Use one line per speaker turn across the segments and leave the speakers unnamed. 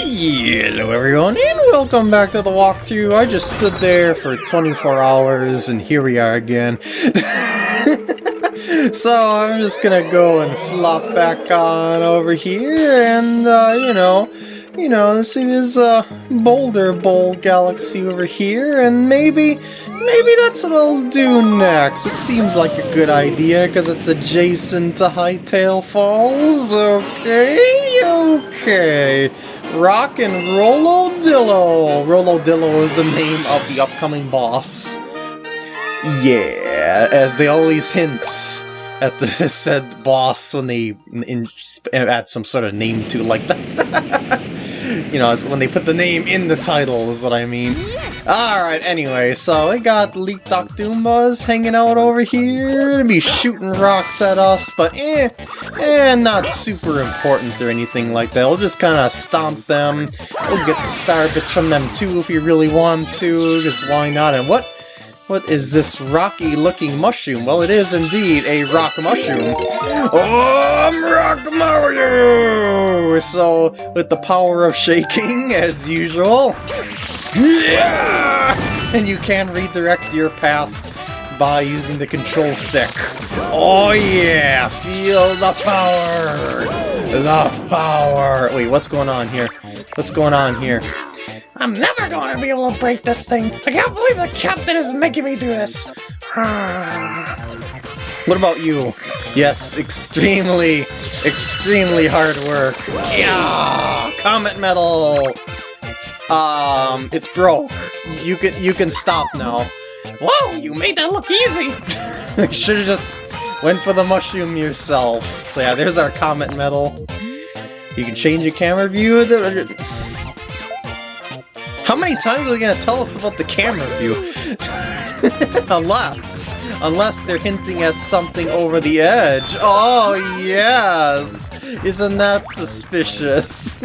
Hello everyone and welcome back to the walkthrough. I just stood there for 24 hours and here we are again. so I'm just gonna go and flop back on over here and uh, you know, you know, see this uh, Boulder Bowl galaxy over here and maybe, maybe that's what I'll do next. It seems like a good idea because it's adjacent to Hightail Falls. Okay, okay. Rock and Rollo Dillo. Rollodillo is the name of the upcoming boss. Yeah, as they always hint at the said boss when they in, add some sort of name to like that. you know, when they put the name in the title is what I mean. Alright, anyway, so we got Leek Doctoombas hanging out over here to be shooting rocks at us, but eh, eh, not super important or anything like that. We'll just kind of stomp them. We'll get the star bits from them too if you really want to, because why not? And what what is this rocky-looking mushroom? Well, it is indeed a rock mushroom. Oh, I'm Rock Mario! So, with the power of shaking, as usual, yeah! And you can redirect your path by using the control stick. Oh yeah! Feel the power! The power! Wait, what's going on here? What's going on here?
I'm never going to be able to break this thing. I can't believe the captain is making me do this.
what about you? Yes, extremely, extremely hard work. Yeah, Comet Medal. Um, it's broke. You can you can stop now.
Whoa, you made that look easy.
You should have just went for the mushroom yourself. So yeah, there's our Comet Medal. You can change your camera view. How many times are they going to tell us about the camera view? unless, unless they're hinting at something over the edge. Oh, yes! Isn't that suspicious?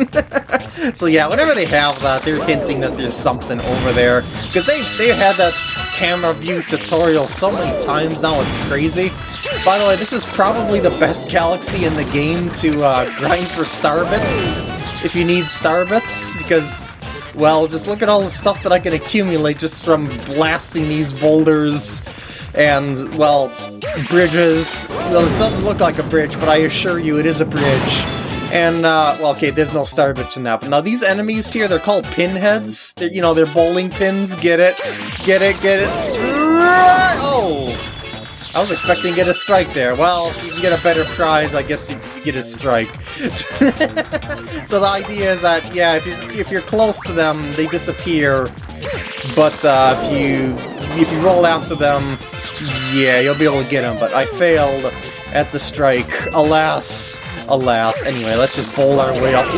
so yeah, whenever they have that, they're hinting that there's something over there. Because they, they had that camera view tutorial so many times now, it's crazy. By the way, this is probably the best galaxy in the game to uh, grind for star bits, if you need star bits, because well, just look at all the stuff that I can accumulate just from blasting these boulders and, well, bridges. Well, this doesn't look like a bridge, but I assure you it is a bridge. And, uh, well, okay, there's no star bits in that. But now these enemies here, they're called pinheads. They're, you know, they're bowling pins. Get it? Get it? Get it? Oh! I was expecting to get a strike there. Well, you can get a better prize, I guess you get a strike. so the idea is that, yeah, if you're, if you're close to them, they disappear. But uh, if you if you roll after them, yeah, you'll be able to get them. But I failed at the strike. Alas, alas. Anyway, let's just bowl our way up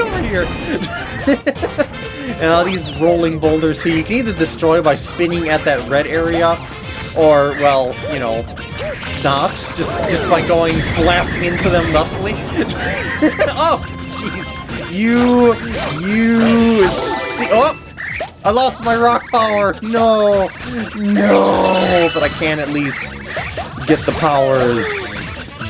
over here. and all these rolling boulders here, you can either destroy by spinning at that red area, or, well, you know, not, just just by going blasting into them thusly. oh, jeez. You, you, oh! I lost my rock power! No! No! But I can at least get the powers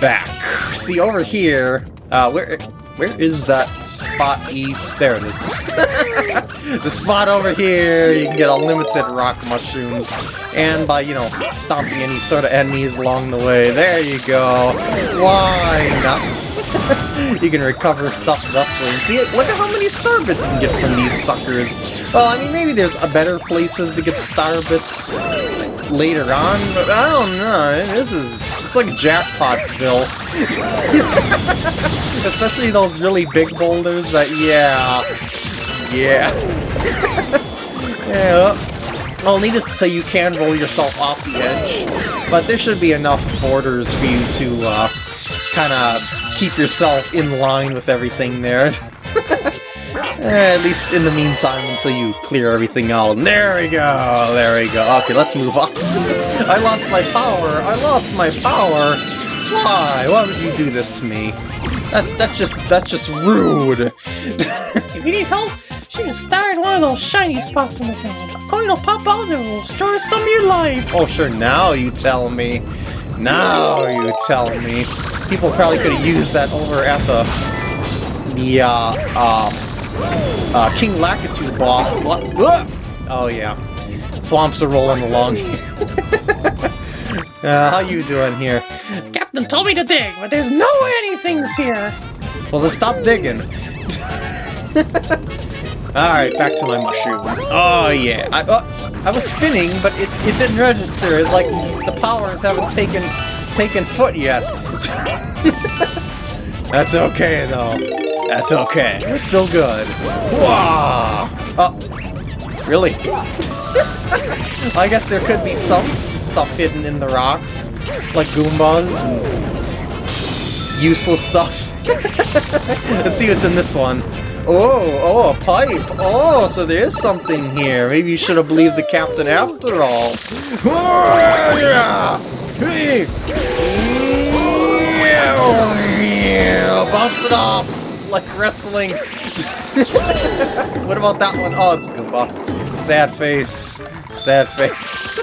back. See, over here, uh, where where is that spot east? There. the spot over here, you can get unlimited rock mushrooms. And by, you know, stomping any sort of enemies along the way. There you go. Why not? you can recover stuff thus way. And see, look at how many star bits you can get from these suckers. Well, I mean, maybe there's better places to get star bits later on, but I don't know. This is, it's like Jackpotsville. Especially those really big boulders that, yeah. Yeah. yeah. Well, needless to say, you can roll yourself off the edge, but there should be enough borders for you to uh, kind of keep yourself in line with everything there. Eh, at least in the meantime until you clear everything out. And there we go, there we go. Okay, let's move on. I lost my power, I lost my power. Why? Why would you do this to me? That, that's just, that's just rude.
you need help, shoot a star in one of those shiny spots in the ground. A coin will pop out and will restore some of your life.
Oh, sure, now you tell me. Now you tell me. People probably could have used that over at the, the, uh, uh, uh, King Lakitu boss. Oh yeah, Thwomps are rolling along uh, how you doing here?
Captain told me to dig, but there's no anythings here.
Well, then stop digging. Alright, back to my mushroom. Oh yeah, I, uh, I was spinning, but it, it didn't register. It's like the powers haven't taken taken foot yet. That's okay though. That's okay. We're still good. Whoa! Oh, really? I guess there could be some st stuff hidden in the rocks, like Goombas and useless stuff. Let's see what's in this one. Oh, oh, a pipe. Oh, so there's something here. Maybe you should have believed the captain after all. Oh, yeah. Hey. Yeah. Bounce it off like wrestling. what about that one? Oh, it's a Goomba. Sad face. Sad face.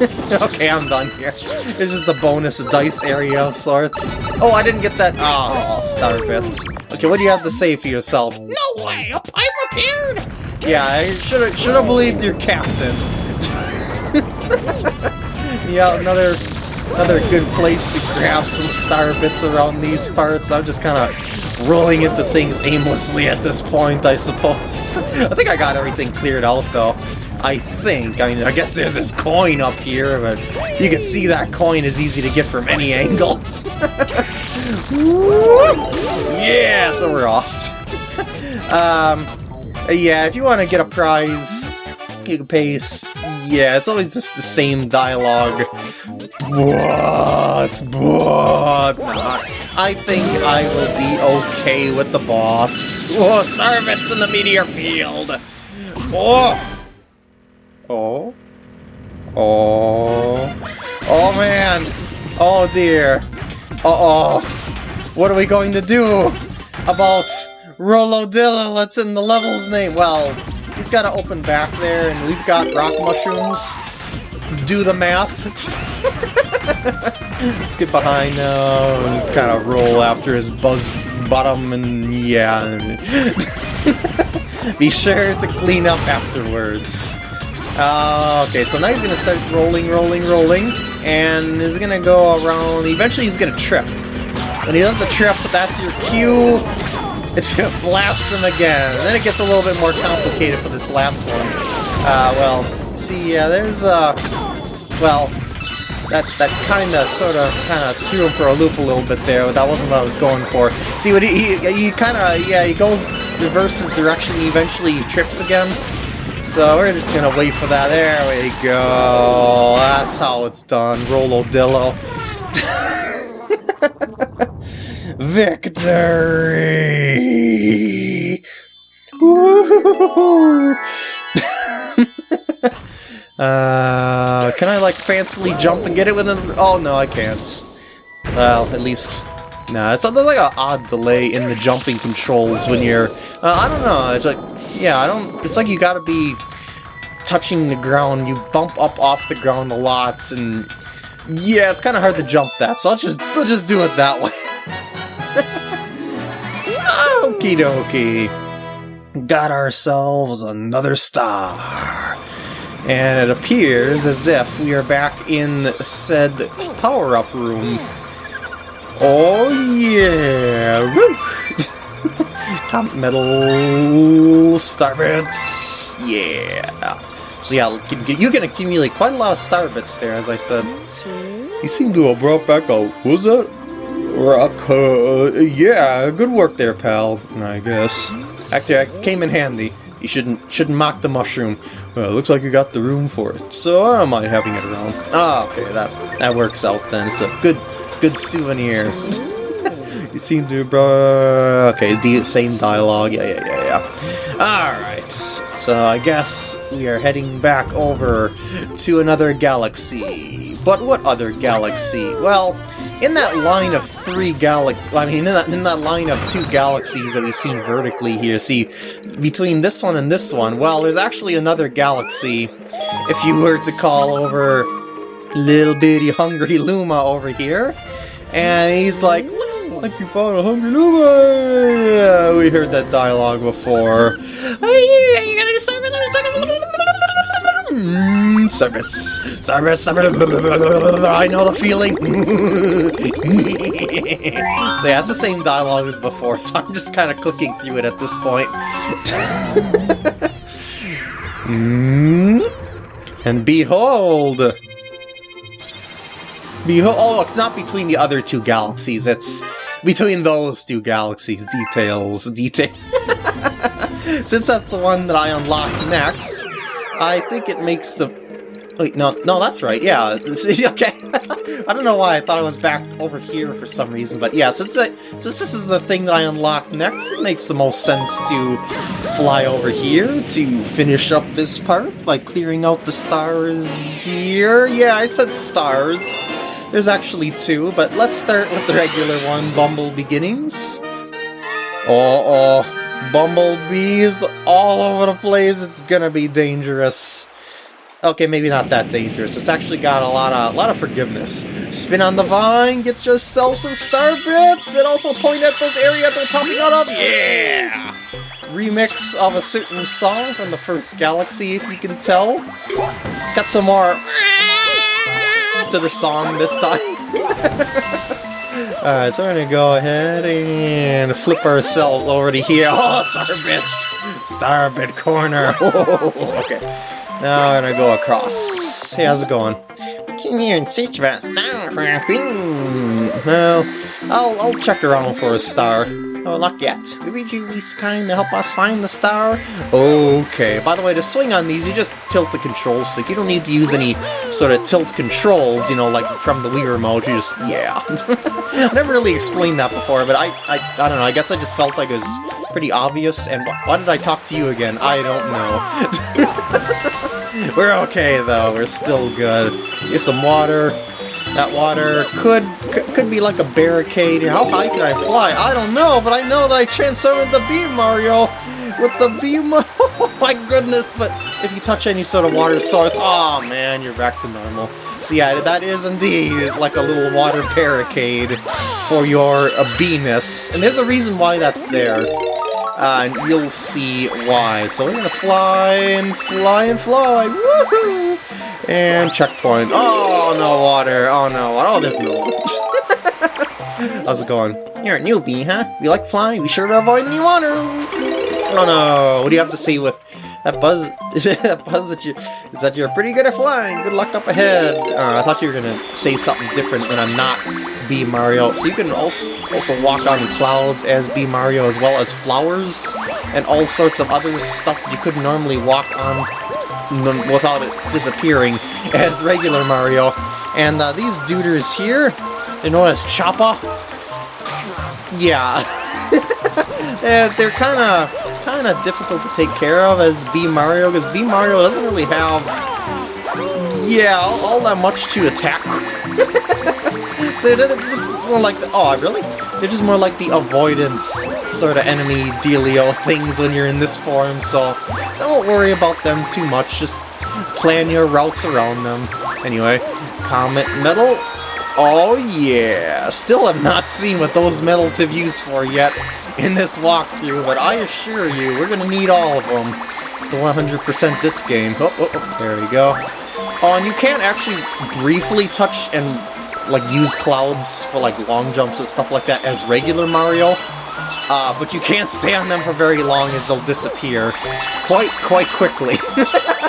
okay, I'm done here. It's just a bonus dice area of sorts. Oh, I didn't get that. Oh, star bits. Okay, what do you have to say for yourself?
No way! A pipe appeared!
Yeah, I should have should have believed your captain. yeah, another another good place to grab some star bits around these parts. I'm just kind of rolling into things aimlessly at this point, I suppose. I think I got everything cleared out, though. I think. I mean, I guess there's this coin up here, but you can see that coin is easy to get from any angles. yeah, so we're off. um, yeah, if you want to get a prize, you can pay... Yeah, it's always just the same dialogue. What? What? I think I will be okay with the boss. Oh, Starbits in the meteor field! Oh! Oh? Oh? Oh man! Oh dear! Uh-oh! What are we going to do about Rollodillo? Let's in the level's name. Well, he's got to open back there, and we've got rock mushrooms. Do the math. Let's get behind now and just kind of roll after his buzz bottom and yeah. Be sure to clean up afterwards. Uh, okay, so now he's gonna start rolling, rolling, rolling, and he's gonna go around. Eventually, he's gonna trip. When he does the trip, that's your cue. It's gonna blast him again. And then it gets a little bit more complicated for this last one. Uh, well, see, yeah, there's, uh, well, that that kind of, sort of, kind of threw him for a loop a little bit there, but that wasn't what I was going for. See, what he, he, he kind of, yeah, he goes, reverses direction, he eventually trips again. So we're just gonna wait for that. There we go. That's how it's done. Rollodillo. Victory! uh, can I like fancily jump and get it within? Oh no, I can't. Well, at least Nah, it's like an odd delay in the jumping controls when you're... Uh, I don't know, it's like... Yeah, I don't... It's like you gotta be touching the ground. You bump up off the ground a lot, and... Yeah, it's kind of hard to jump that, so I'll just, let's just do it that way. Okie dokie. Got ourselves another star. And it appears as if we are back in said power-up room. Oh yeah! Woo! Comet Medal star bits. Yeah. So yeah, you can accumulate quite a lot of star bits there, as I said. You seem to have brought back a was that rock? Uh, yeah, good work there, pal. I guess. Actually, I came in handy. You shouldn't shouldn't mock the mushroom. Well, looks like you got the room for it, so I don't mind having it around. Ah, okay, that that works out then. It's a good good souvenir. you seem to, bro. Okay, the same dialogue. Yeah, yeah, yeah, yeah. Alright, so I guess we are heading back over to another galaxy. But what other galaxy? Well, in that line of three galax I mean, in that, in that line of two galaxies that we see vertically here, see, between this one and this one, well, there's actually another galaxy, if you were to call over little bitty hungry Luma over here. And he's like, looks like you found a hungry Luma. We heard that dialogue before.
Hey, you gotta just stop it a second.
Mm, service, service. I know the feeling. so yeah, it's the same dialogue as before, so I'm just kind of clicking through it at this point. and behold, behold. Oh, it's not between the other two galaxies. It's between those two galaxies. Details, detail. Since that's the one that I unlock next, I think it makes the... Wait, no, no, that's right, yeah, okay. I don't know why I thought I was back over here for some reason, but yeah, since, I, since this is the thing that I unlock next, it makes the most sense to fly over here to finish up this part by clearing out the stars here. Yeah, I said stars. There's actually two, but let's start with the regular one, Bumble Beginnings. Oh, oh. Bumblebees all over the place. It's gonna be dangerous. Okay, maybe not that dangerous. It's actually got a lot of a lot of forgiveness. Spin on the vine, get yourself some star bits, and also point at those areas they're popping out of. Yeah! Remix of a certain song from the first Galaxy, if you can tell. It's got some more to the song this time. Alright, so we're gonna go ahead and flip ourselves over to here. Oh, Starbits! Starbit corner! okay. Now we're gonna go across. Hey, how's it going?
We came here and search for a star for a queen.
Well, I'll, I'll check around for a star.
Oh, not yet. You be kind to help us find the star?
Okay, by the way, to swing on these, you just tilt the control stick. You don't need to use any sort of tilt controls, you know, like from the Wii remote. You just, yeah. I never really explained that before, but I, I, I don't know, I guess I just felt like it was pretty obvious, and why did I talk to you again? I don't know. We're okay, though. We're still good. Get some water. That water could could be like a barricade. How high can I fly? I don't know, but I know that I transformed the Beam Mario with the beam. Oh my goodness! But if you touch any sort of water source, oh man, you're back to normal. So yeah, that is indeed like a little water barricade for your uh, and there's a reason why that's there. Uh, and you'll see why. So we're gonna fly and fly and fly. Woohoo! And checkpoint. Oh, no water. Oh, no water. Oh, there's no How's it going?
You're a newbie, huh? You like flying? Be sure to avoid any water.
Oh, no. What do you have to say with that buzz? Is that buzz that you... Is that you're pretty good at flying? Good luck up ahead. Uh, I thought you were going to say something different when I'm not Bee Mario. So you can also, also walk on clouds as Bee Mario as well as flowers and all sorts of other stuff that you couldn't normally walk on without it disappearing as regular Mario. And uh, these duders here, they're known as Choppa. Yeah, they're, kind of kind of difficult to take care of as Bee Mario because Bee Mario doesn't really have yeah all, all that much to attack. so they're just more like the oh really they're just more like the avoidance sort of enemy dealio things when you're in this form, so don't worry about them too much, just plan your routes around them. Anyway, Comet Medal. Oh yeah! Still have not seen what those medals have used for yet in this walkthrough, but I assure you, we're gonna need all of them to 100% this game. Oh, oh, oh, there we go. Oh, and you can't actually briefly touch and like use clouds for like long jumps and stuff like that as regular Mario. Uh, but you can't stay on them for very long as they'll disappear quite, quite quickly.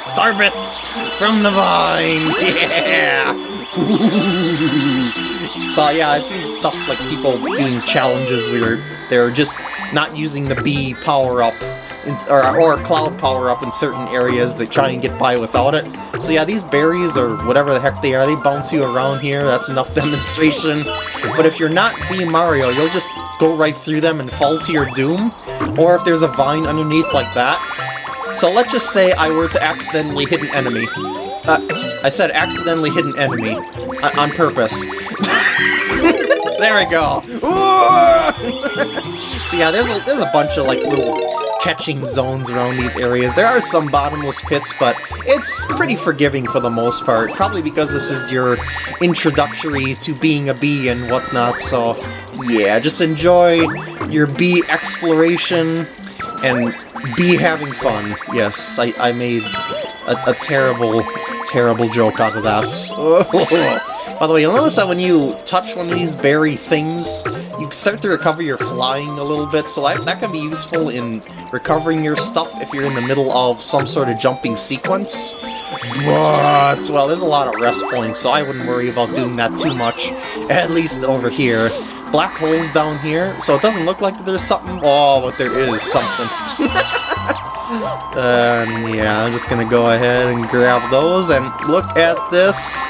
Starbits from the vine! Yeah! so yeah, I've seen stuff like people doing challenges where they're just not using the B power-up or, or cloud power up in certain areas that try and get by without it. So yeah, these berries, or whatever the heck they are, they bounce you around here, that's enough demonstration. But if you're not Bee Mario, you'll just go right through them and fall to your doom, or if there's a vine underneath like that. So let's just say I were to accidentally hit an enemy. Uh, I said accidentally hit an enemy. Uh, on purpose. there we go. so yeah, there's a, there's a bunch of like little catching zones around these areas. There are some bottomless pits, but it's pretty forgiving for the most part. Probably because this is your introductory to being a bee and whatnot, so yeah, just enjoy your bee exploration and bee having fun. Yes, I, I made a, a terrible, terrible joke out of that. By the way, you'll notice that when you touch one of these berry things, you start to recover your flying a little bit, so that, can be useful in recovering your stuff if you're in the middle of some sort of jumping sequence. But, well, there's a lot of rest points, so I wouldn't worry about doing that too much, at least over here. Black holes down here, so it doesn't look like there's something. Oh, but there is something. um, yeah, I'm just gonna go ahead and grab those, and look at this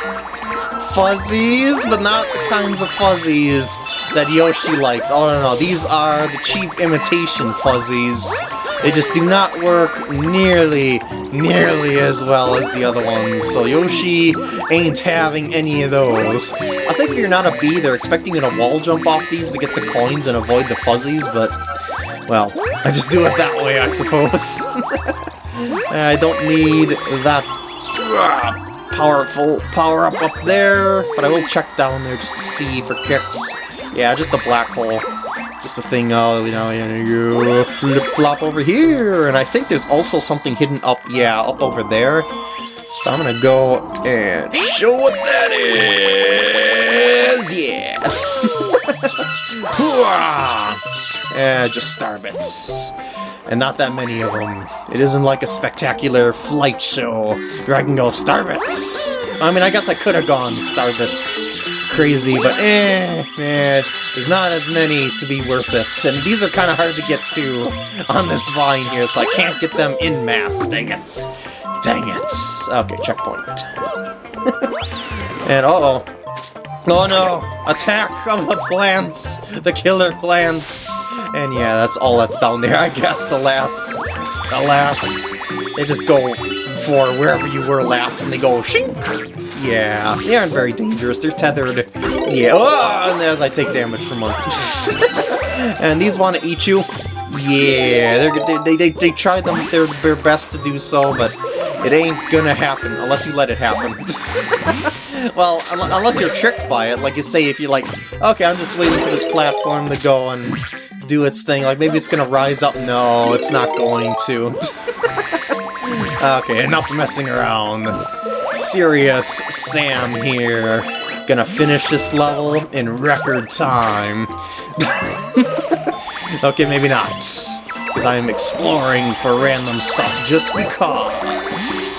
fuzzies, but not the kinds of fuzzies that Yoshi likes. Oh, no, no, these are the cheap imitation fuzzies. They just do not work nearly, nearly as well as the other ones, so Yoshi ain't having any of those. I think if you're not a bee, they're expecting you to wall jump off these to get the coins and avoid the fuzzies, but, well, I just do it that way, I suppose. I don't need that powerful power-up up there, but I will check down there just to see for kicks. Yeah, just a black hole. Just a thing, oh, you know, you flip-flop over here, and I think there's also something hidden up, yeah, up over there. So I'm gonna go and show what that is! Yeah! yeah, just starbits and not that many of them. It isn't like a spectacular flight show where I can go Starbits. I mean, I guess I could have gone Starbits crazy, but eh, eh, there's not as many to be worth it. And these are kind of hard to get to on this vine here, so I can't get them in mass. Dang it. Dang it. Okay, checkpoint. and uh-oh. Oh no! Attack of the plants! The killer plants! And yeah, that's all that's down there, I guess, alas. Alas. They just go for wherever you were last, and they go shink! Yeah, they aren't very dangerous, they're tethered. Yeah, oh, and as I take damage from them. and these want to eat you. Yeah, they they, they, they try them, their, their best to do so, but it ain't gonna happen unless you let it happen. well, unless you're tricked by it, like you say, if you're like, okay, I'm just waiting for this platform to go and do its thing. Like, maybe it's gonna rise up. No, it's not going to. okay, enough messing around. Serious Sam here. Gonna finish this level in record time. okay, maybe not. Because I'm exploring for random stuff just because.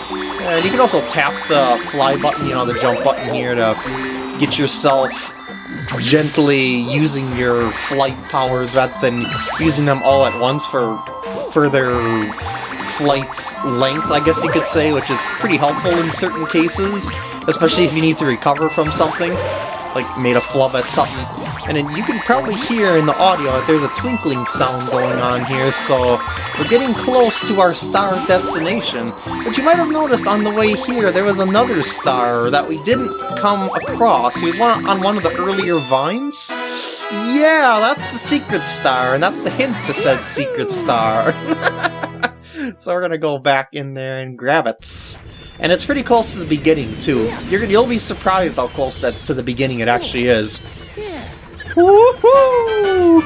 And you can also tap the fly button, you know, the jump button here to get yourself gently using your flight powers rather than using them all at once for further flight length, I guess you could say, which is pretty helpful in certain cases, especially if you need to recover from something, like made a flub at something. And then you can probably hear in the audio that there's a twinkling sound going on here, so we're getting close to our star destination. But you might have noticed on the way here there was another star that we didn't come across. He was one, on one of the earlier vines. Yeah, that's the secret star, and that's the hint to said secret star. so we're gonna go back in there and grab it. And it's pretty close to the beginning, too. You're, you'll be surprised how close that, to the beginning it actually is. Woohoo!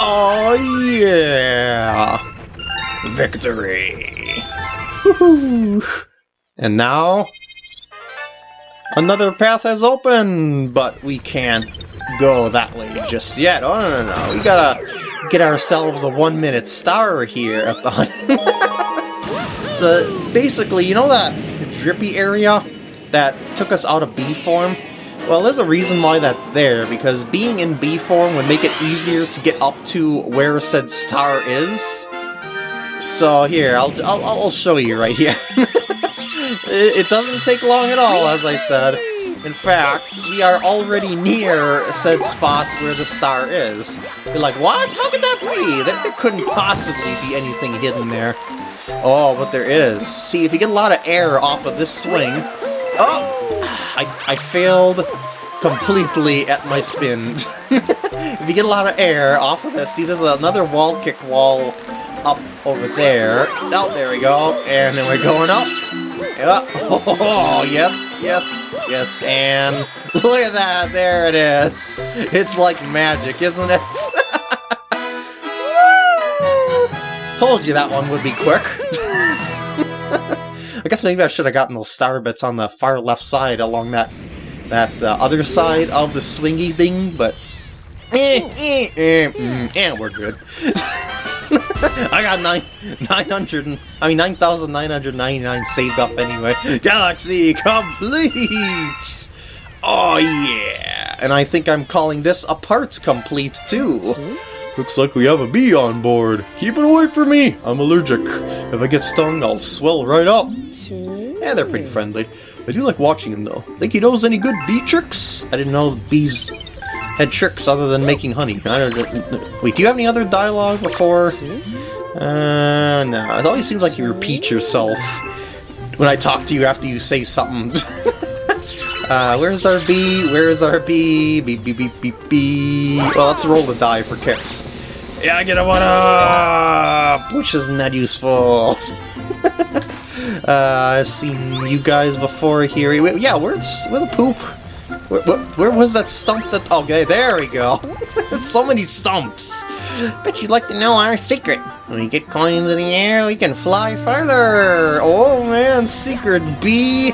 Oh yeah! Victory! And now... Another path has opened, but we can't go that way just yet. Oh, no, no, no. We gotta get ourselves a one-minute star here at the So, basically, you know that drippy area that took us out of B form? Well, there's a reason why that's there, because being in B form would make it easier to get up to where said star is. So here, I'll, I'll, I'll show you right here. it, it doesn't take long at all, as I said. In fact, we are already near said spot where the star is. You're like, what? How could that be? There couldn't possibly be anything hidden there. Oh, but there is. See, if you get a lot of air off of this swing... Oh! I, I failed completely at my spin. if you get a lot of air off of this, see there's another wall kick wall up over there. Oh, there we go. And then we're going up. Yeah. Oh, yes, yes, yes. And look at that. There it is. It's like magic, isn't it? Told you that one would be quick. I guess maybe I should have gotten those star bits on the far left side along that that uh, other side of the swingy thing, but eh, eh, eh, mm, eh we're good. I got nine, 900, I mean 9,999 saved up anyway. Galaxy complete! Oh yeah! And I think I'm calling this a part complete too. Looks like we have a bee on board. Keep it away from me. I'm allergic. If I get stung, I'll swell right up. Yeah, they're pretty friendly. I do like watching him though. Think he knows any good bee tricks? I didn't know bees had tricks other than making honey. I don't. Wait, do you have any other dialogue before? Uh, no. It always seems like you repeat yourself when I talk to you after you say something. uh, where's our bee? Where's our bee? Beep, beep, beep, beep, beep. Well, let's roll the die for kicks. Yeah, I get a one up! Which isn't that useful. uh, I've seen you guys before here. Yeah, where's, where the poop? Where, where, where, was that stump that... Okay, there we go. so many stumps. Bet you'd like to know our secret. When we get coins in the air, we can fly farther. Oh man, secret bee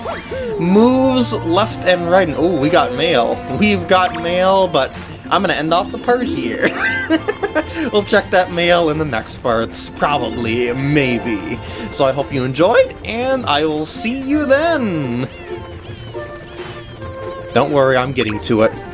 moves left and right. And, oh, we got mail. We've got mail, but I'm to end off the part here. we'll check that mail in the next parts. Probably, maybe. So I hope you enjoyed, and I will see you then! Don't worry, I'm getting to it.